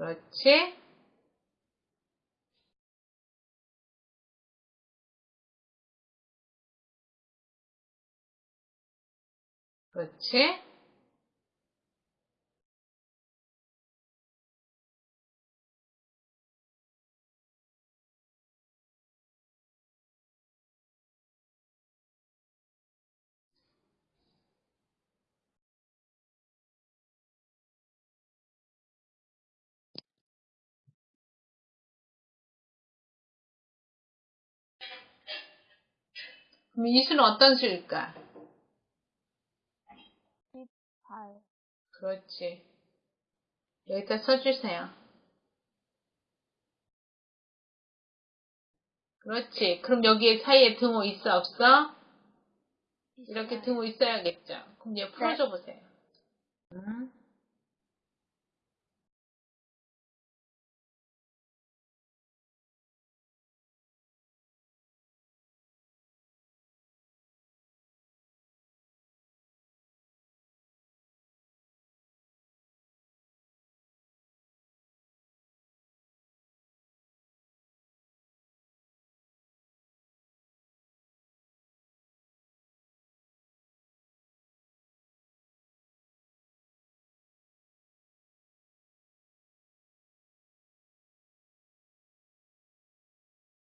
그렇지. 그렇지. 그럼 이 수는 어떤 수일까? 18. 그렇지. 여기다 써주세요. 그렇지. 그럼 여기에 사이에 등호 있어, 없어? 이렇게. 등호 있어야겠죠. 그럼 이제 풀어줘 보세요.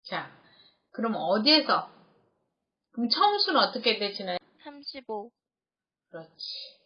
자, 그럼 어디에서? 그럼 처음 수는 어떻게 되시나요? 35. 그렇지.